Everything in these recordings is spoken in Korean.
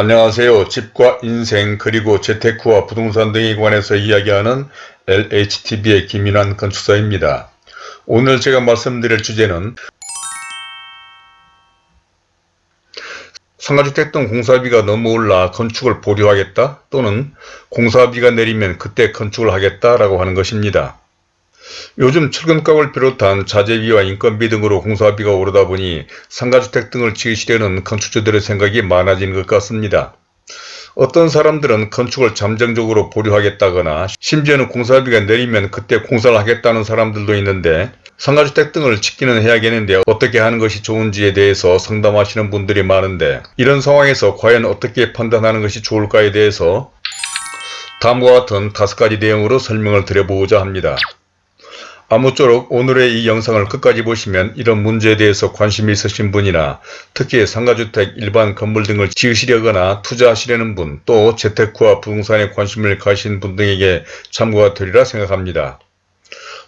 안녕하세요. 집과 인생 그리고 재테크와 부동산 등에 관해서 이야기하는 LHTV의 김인환 건축사입니다. 오늘 제가 말씀드릴 주제는 상가주택 등 공사비가 너무 올라 건축을 보류하겠다 또는 공사비가 내리면 그때 건축을 하겠다라고 하는 것입니다. 요즘 철근값을 비롯한 자재비와 인건비 등으로 공사비가 오르다 보니 상가주택 등을 지으시려는 건축주들의 생각이 많아진 것 같습니다. 어떤 사람들은 건축을 잠정적으로 보류하겠다거나 심지어는 공사비가 내리면 그때 공사를 하겠다는 사람들도 있는데 상가주택 등을 짓기는 해야겠는데 어떻게 하는 것이 좋은지에 대해서 상담하시는 분들이 많은데 이런 상황에서 과연 어떻게 판단하는 것이 좋을까에 대해서 다음과 같은 다섯 가지 내용으로 설명을 드려보고자 합니다. 아무쪼록 오늘의 이 영상을 끝까지 보시면 이런 문제에 대해서 관심이 있으신 분이나 특히 상가주택, 일반 건물 등을 지으시려거나 투자하시려는 분, 또 재테크와 부동산에 관심을 가신 분 등에게 참고가 되리라 생각합니다.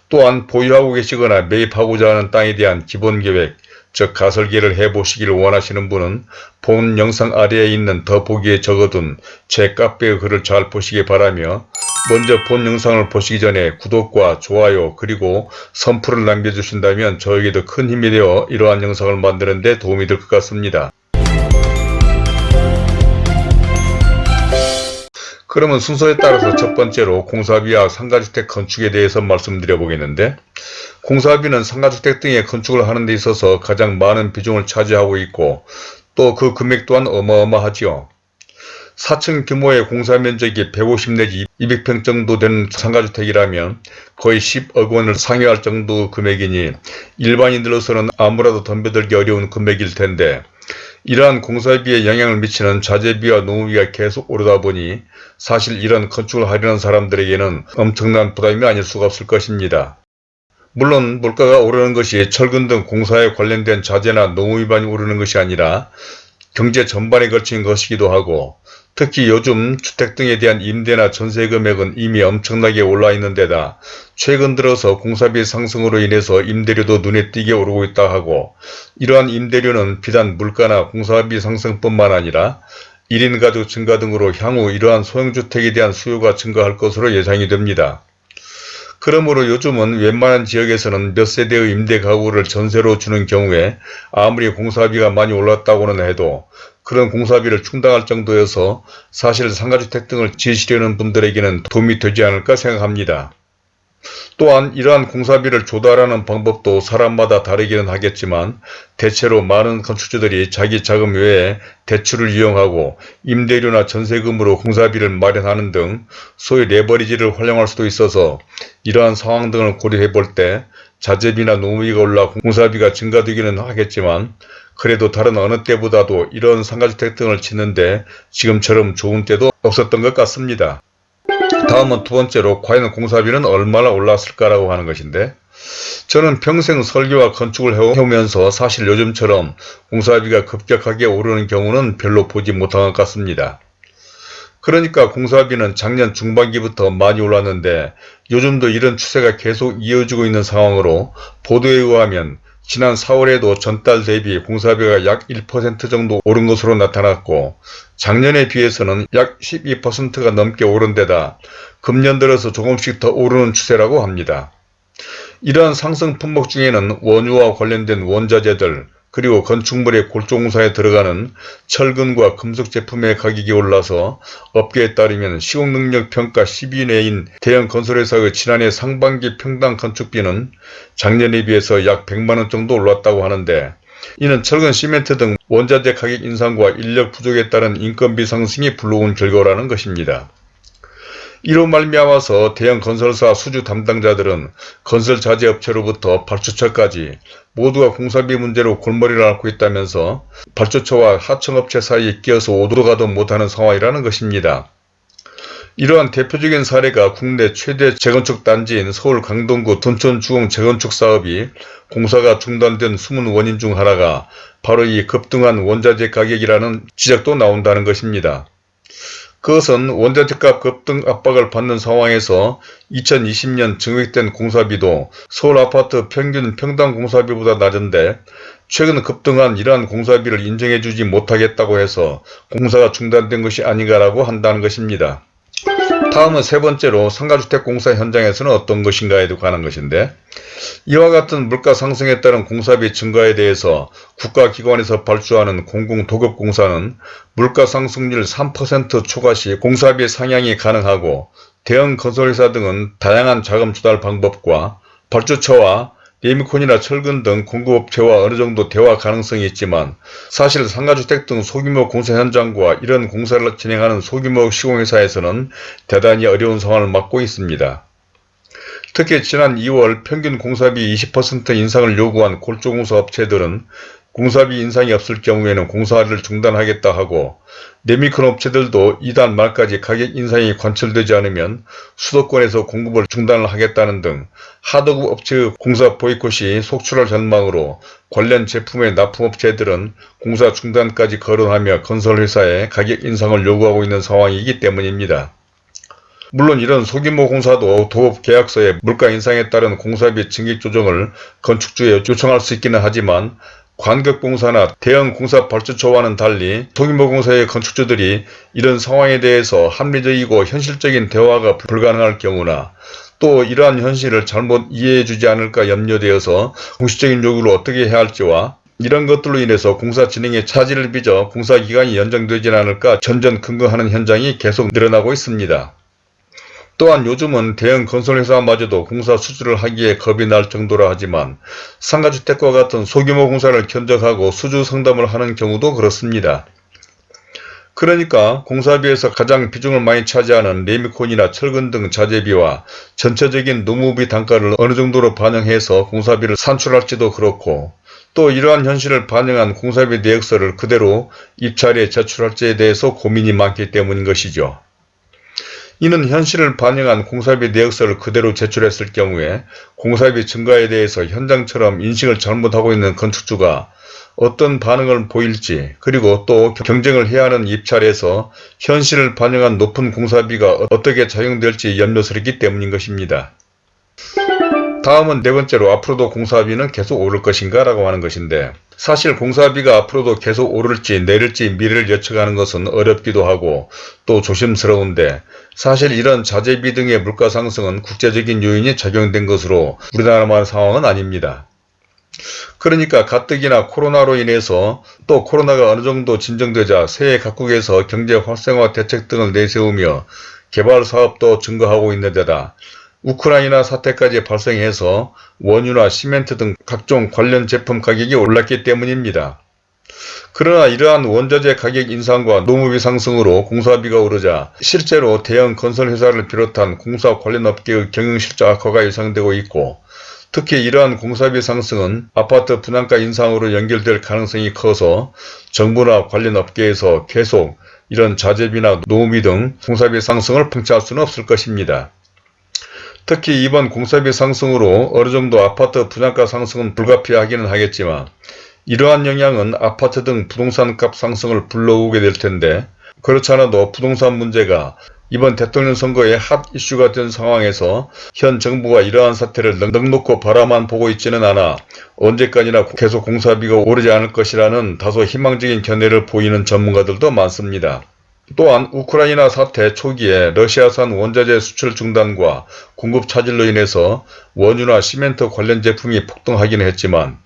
또한 보유하고 계시거나 매입하고자 하는 땅에 대한 기본계획, 즉 가설계를 해보시기를 원하시는 분은 본 영상 아래에 있는 더보기에 적어둔 제 카페의 글을 잘 보시기 바라며 먼저 본 영상을 보시기 전에 구독과 좋아요 그리고 선풀을 남겨주신다면 저에게도 큰 힘이 되어 이러한 영상을 만드는 데 도움이 될 것 같습니다. 그러면 순서에 따라서 첫 번째로 공사비와 상가주택 건축에 대해서 말씀드려 보겠는데 공사비는 상가주택 등의 건축을 하는 데 있어서 가장 많은 비중을 차지하고 있고 또 그 금액 또한 어마어마하지요. 4층 규모의 공사 면적이 150 내지 200평 정도 되는 상가주택이라면 거의 10억 원을 상회할 정도 금액이니 일반인들로서는 아무라도 덤벼들기 어려운 금액일 텐데 이러한 공사비에 영향을 미치는 자재비와 노무비가 계속 오르다 보니 사실 이런 건축을 하려는 사람들에게는 엄청난 부담이 아닐 수가 없을 것입니다. 물론 물가가 오르는 것이 철근 등 공사에 관련된 자재나 노무비만이 오르는 것이 아니라 경제 전반에 걸친 것이기도 하고 특히 요즘 주택 등에 대한 임대나 전세 금액은 이미 엄청나게 올라 있는 데다 최근 들어서 공사비 상승으로 인해서 임대료도 눈에 띄게 오르고 있다 하고 이러한 임대료는 비단 물가나 공사비 상승뿐만 아니라 1인 가족 증가 등으로 향후 이러한 소형주택에 대한 수요가 증가할 것으로 예상이 됩니다. 그러므로 요즘은 웬만한 지역에서는 몇 세대의 임대 가구를 전세로 주는 경우에 아무리 공사비가 많이 올랐다고는 해도 그런 공사비를 충당할 정도여서 사실 상가주택 등을 지으시려는 분들에게는 도움이 되지 않을까 생각합니다. 또한 이러한 공사비를 조달하는 방법도 사람마다 다르기는 하겠지만 대체로 많은 건축주들이 자기 자금 외에 대출을 이용하고 임대료나 전세금으로 공사비를 마련하는 등 소위 레버리지를 활용할 수도 있어서 이러한 상황 등을 고려해 볼 때 자재비나 노무비가 올라 공사비가 증가되기는 하겠지만 그래도 다른 어느 때보다도 이런 상가주택 등을 짓는데 지금처럼 좋은 때도 없었던 것 같습니다. 다음은 두 번째로 과연 공사비는 얼마나 올랐을까라고 하는 것인데 저는 평생 설계와 건축을 해오면서 사실 요즘처럼 공사비가 급격하게 오르는 경우는 별로 보지 못한 것 같습니다. 그러니까 공사비는 작년 중반기부터 많이 올랐는데 요즘도 이런 추세가 계속 이어지고 있는 상황으로 보도에 의하면 지난 4월에도 전달 대비 공사비가 약 1% 정도 오른 것으로 나타났고 작년에 비해서는 약 12%가 넘게 오른 데다 금년 들어서 조금씩 더 오르는 추세라고 합니다. 이러한 상승 품목 중에는 원유와 관련된 원자재들 그리고 건축물의 골조공사에 들어가는 철근과 금속 제품의 가격이 올라서 업계에 따르면 시공능력 평가 10위 내인 대형 건설회사의 지난해 상반기 평당 건축비는 작년에 비해서 약 100만원 정도 올랐다고 하는데 이는 철근 시멘트 등 원자재 가격 인상과 인력 부족에 따른 인건비 상승이 불러온 결과라는 것입니다. 이로 말미암아서 대형 건설사 수주 담당자들은 건설 자재업체로부터 발주처까지 모두가 공사비 문제로 골머리를 앓고 있다면서 발주처와 하청업체 사이에 끼어서 오도 가도 못하는 상황이라는 것입니다. 이러한 대표적인 사례가 국내 최대 재건축 단지인 서울 강동구 둔촌주공 재건축 사업이 공사가 중단된 숨은 원인 중 하나가 바로 이 급등한 원자재 가격이라는 지적도 나온다는 것입니다. 그것은 원자재값 급등 압박을 받는 상황에서 2020년 증액된 공사비도 서울 아파트 평균 평당 공사비보다 낮은데 최근 급등한 이러한 공사비를 인정해주지 못하겠다고 해서 공사가 중단된 것이 아닌가라고 한다는 것입니다. 다음은 세 번째로 상가주택 공사 현장에서는 어떤 것인가에 관한 것인데 이와 같은 물가 상승에 따른 공사비 증가에 대해서 국가기관에서 발주하는 공공도급공사는 물가 상승률 3% 초과 시 공사비 상향이 가능하고 대형 건설회사 등은 다양한 자금 조달 방법과 발주처와 레미콘이나 철근 등 공급업체와 어느 정도 대화 가능성이 있지만 사실 상가주택 등 소규모 공사 현장과 이런 공사를 진행하는 소규모 시공회사에서는 대단히 어려운 상황을 맞고 있습니다. 특히 지난 2월 평균 공사비 20% 인상을 요구한 골조공사 업체들은 공사비 인상이 없을 경우에는 공사를 중단하겠다 하고 네미콘 업체들도 이달 말까지 가격 인상이 관철되지 않으면 수도권에서 공급을 중단을 하겠다는 등 하도급 업체의 공사 보이콧이 속출할 전망으로 관련 제품의 납품업체들은 공사 중단까지 거론하며 건설회사에 가격 인상을 요구하고 있는 상황이기 때문입니다. 물론 이런 소규모 공사도 도업 계약서에 물가 인상에 따른 공사비 증액 조정을 건축주에 요청할 수 있기는 하지만 관급공사나 대형 공사 발주처와는 달리 소규모 공사의 건축주들이 이런 상황에 대해서 합리적이고 현실적인 대화가 불가능할 경우나 또 이러한 현실을 잘못 이해해주지 않을까 염려되어서 공식적인 요구를 어떻게 해야 할지와 이런 것들로 인해서 공사 진행에 차질을 빚어 공사 기간이 연장되지 않을까 전전긍긍하는 현장이 계속 늘어나고 있습니다. 또한 요즘은 대형 건설회사마저도 공사 수주를 하기에 겁이 날 정도라 하지만 상가주택과 같은 소규모 공사를 견적하고 수주 상담을 하는 경우도 그렇습니다. 그러니까 공사비에서 가장 비중을 많이 차지하는 레미콘이나 철근 등 자재비와 전체적인 노무비 단가를 어느 정도로 반영해서 공사비를 산출할지도 그렇고 또 이러한 현실을 반영한 공사비 내역서를 그대로 입찰에 제출할지에 대해서 고민이 많기 때문인 것이죠. 이는 현실을 반영한 공사비 내역서를 그대로 제출했을 경우에 공사비 증가에 대해서 현장처럼 인식을 잘못하고 있는 건축주가 어떤 반응을 보일지 그리고 또 경쟁을 해야 하는 입찰에서 현실을 반영한 높은 공사비가 어떻게 작용될지 염려스럽기 때문인 것입니다. 다음은 네 번째로 앞으로도 공사비는 계속 오를 것인가 라고 하는 것인데 사실 공사비가 앞으로도 계속 오를지 내릴지 미래를 예측하는 것은 어렵기도 하고 또 조심스러운데 사실 이런 자재비 등의 물가 상승은 국제적인 요인이 작용된 것으로 우리나라만 상황은 아닙니다. 그러니까 가뜩이나 코로나로 인해서 또 코로나가 어느 정도 진정되자 세계 각국에서 경제 활성화 대책 등을 내세우며 개발 사업도 증가하고 있는 데다 우크라이나 사태까지 발생해서 원유나 시멘트 등 각종 관련 제품 가격이 올랐기 때문입니다. 그러나 이러한 원자재 가격 인상과 노무비 상승으로 공사비가 오르자 실제로 대형 건설회사를 비롯한 공사 관련 업계의 경영실적 악화가 예상되고 있고 특히 이러한 공사비 상승은 아파트 분양가 인상으로 연결될 가능성이 커서 정부나 관련 업계에서 계속 이런 자재비나 노무비 등 공사비 상승을 방치할 수는 없을 것입니다. 특히 이번 공사비 상승으로 어느 정도 아파트 분양가 상승은 불가피하기는 하겠지만 이러한 영향은 아파트 등 부동산값 상승을 불러오게 될 텐데 그렇지 않아도 부동산 문제가 이번 대통령 선거의 핫 이슈가 된 상황에서 현 정부가 이러한 사태를 넉넉고 바라만 보고 있지는 않아 언제까지나 계속 공사비가 오르지 않을 것이라는 다소 희망적인 견해를 보이는 전문가들도 많습니다. 또한 우크라이나 사태 초기에 러시아산 원자재 수출 중단과 공급 차질로 인해서 원유나 시멘트 관련 제품이 폭등하기는 했지만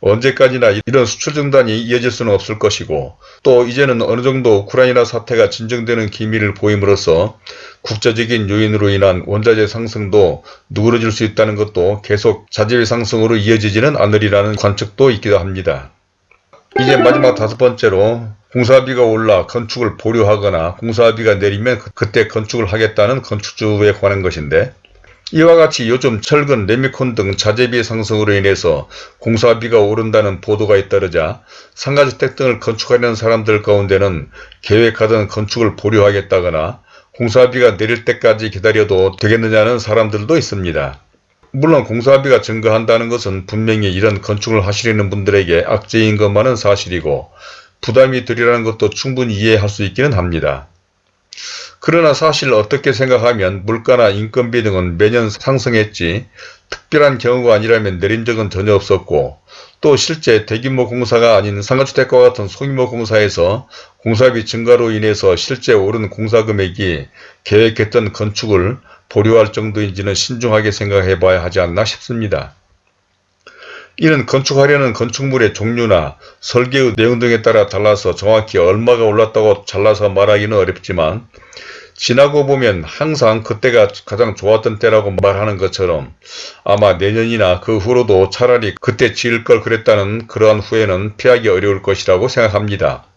언제까지나 이런 수출 중단이 이어질 수는 없을 것이고 또 이제는 어느 정도 우크라이나 사태가 진정되는 기미를 보임으로써 국제적인 요인으로 인한 원자재 상승도 누그러질 수 있다는 것도 계속 자재비 상승으로 이어지지는 않으리라는 관측도 있기도 합니다. 이제 마지막 다섯 번째로 공사비가 올라 건축을 보류하거나 공사비가 내리면 그, 그때 건축을 하겠다는 건축주에 관한 것인데 이와 같이 요즘 철근, 레미콘 등 자재비 상승으로 인해서 공사비가 오른다는 보도가 잇따르자 상가주택 등을 건축하려는 사람들 가운데는 계획하던 건축을 보류하겠다거나 공사비가 내릴 때까지 기다려도 되겠느냐는 사람들도 있습니다. 물론 공사비가 증가한다는 것은 분명히 이런 건축을 하시려는 분들에게 악재인 것만은 사실이고 부담이 들이라는 것도 충분히 이해할 수 있기는 합니다. 그러나 사실 어떻게 생각하면 물가나 인건비 등은 매년 상승했지 특별한 경우가 아니라면 내린 적은 전혀 없었고 또 실제 대규모 공사가 아닌 상가주택과 같은 소규모 공사에서 공사비 증가로 인해서 실제 오른 공사 금액이 계획했던 건축을 보류할 정도인지는 신중하게 생각해 봐야 하지 않나 싶습니다. 이는 건축하려는 건축물의 종류나 설계의 내용 등에 따라 달라서 정확히 얼마가 올랐다고 잘라서 말하기는 어렵지만 지나고 보면 항상 그때가 가장 좋았던 때라고 말하는 것처럼 아마 내년이나 그 후로도 차라리 그때 지을 걸 그랬다는 그러한 후회는 피하기 어려울 것이라고 생각합니다.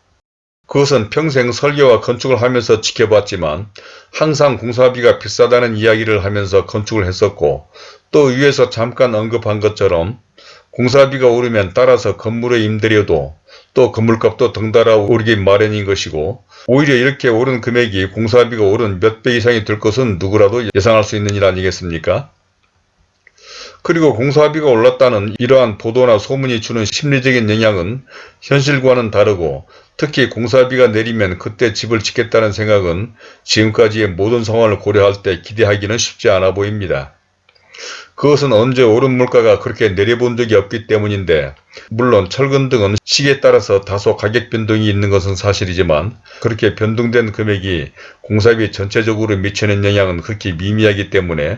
그것은 평생 설계와 건축을 하면서 지켜봤지만 항상 공사비가 비싸다는 이야기를 하면서 건축을 했었고 또 위에서 잠깐 언급한 것처럼 공사비가 오르면 따라서 건물의 임대료도 또 건물값도 덩달아 오르기 마련인 것이고 오히려 이렇게 오른 금액이 공사비가 오른 몇 배 이상이 될 것은 누구라도 예상할 수 있는 일 아니겠습니까? 그리고 공사비가 올랐다는 이러한 보도나 소문이 주는 심리적인 영향은 현실과는 다르고 특히 공사비가 내리면 그때 집을 짓겠다는 생각은 지금까지의 모든 상황을 고려할 때 기대하기는 쉽지 않아 보입니다. 그것은 언제 오른 물가가 그렇게 내려본 적이 없기 때문인데 물론 철근 등은 시기에 따라서 다소 가격 변동이 있는 것은 사실이지만 그렇게 변동된 금액이 공사비 전체적으로 미치는 영향은 극히 미미하기 때문에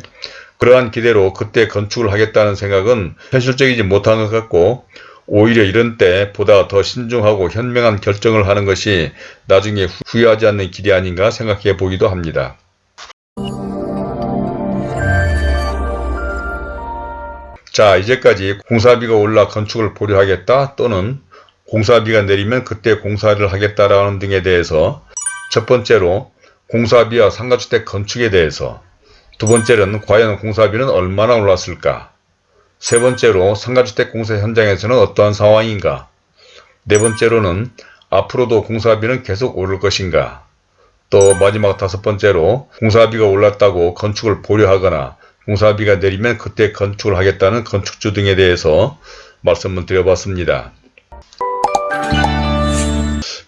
그러한 기대로 그때 건축을 하겠다는 생각은 현실적이지 못한 것 같고 오히려 이런 때 보다 더 신중하고 현명한 결정을 하는 것이 나중에 후회하지 않는 길이 아닌가 생각해 보기도 합니다. 자 이제까지 공사비가 올라 건축을 보류하겠다 또는 공사비가 내리면 그때 공사를 하겠다라는 등에 대해서 첫 번째로 공사비와 상가주택 건축에 대해서 두 번째는 과연 공사비는 얼마나 올랐을까 세 번째로 상가주택 공사 현장에서는 어떠한 상황인가 네 번째로는 앞으로도 공사비는 계속 오를 것인가 또 마지막 다섯 번째로 공사비가 올랐다고 건축을 보류하거나 공사비가 내리면 그때 건축을 하겠다는 건축주 등에 대해서 말씀을 드려봤습니다.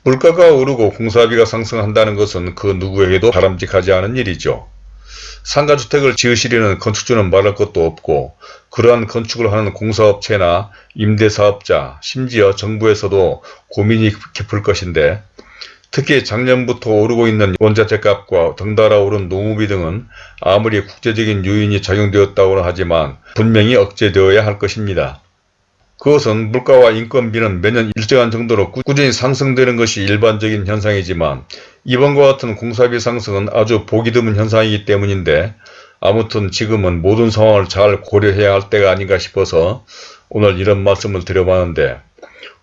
물가가 오르고 공사비가 상승한다는 것은 그 누구에게도 바람직하지 않은 일이죠. 상가주택을 지으시려는 건축주는 말할 것도 없고 그러한 건축을 하는 공사업체나 임대사업자 심지어 정부에서도 고민이 깊을 것인데 특히 작년부터 오르고 있는 원자재값과 덩달아 오른 노무비 등은 아무리 국제적인 요인이 작용되었다고는 하지만 분명히 억제되어야 할 것입니다. 그것은 물가와 인건비는 매년 일정한 정도로 꾸준히 상승되는 것이 일반적인 현상이지만 이번과 같은 공사비 상승은 아주 보기 드문 현상이기 때문인데 아무튼 지금은 모든 상황을 잘 고려해야 할 때가 아닌가 싶어서 오늘 이런 말씀을 드려봤는데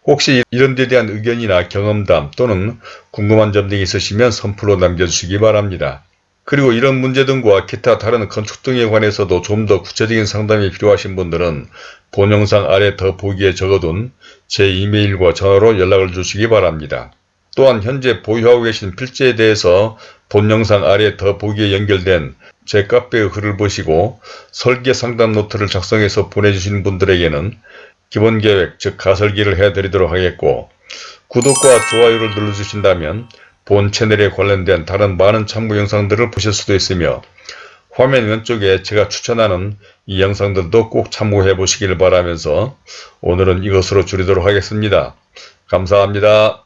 혹시 이런 데 대한 의견이나 경험담 또는 궁금한 점 등이 있으시면 선플로 남겨주시기 바랍니다. 그리고 이런 문제 등과 기타 다른 건축 등에 관해서도 좀 더 구체적인 상담이 필요하신 분들은 본 영상 아래 더보기에 적어둔 제 이메일과 전화로 연락을 주시기 바랍니다. 또한 현재 보유하고 계신 필지에 대해서 본 영상 아래 더보기에 연결된 제 카페의 글을 보시고 설계 상담 노트를 작성해서 보내주신 분들에게는 기본계획 즉 가설기를 해드리도록 하겠고 구독과 좋아요를 눌러주신다면 본 채널에 관련된 다른 많은 참고 영상들을 보실 수도 있으며 화면 왼쪽에 제가 추천하는 이 영상들도 꼭 참고해 보시길 바라면서 오늘은 이것으로 줄이도록 하겠습니다. 감사합니다.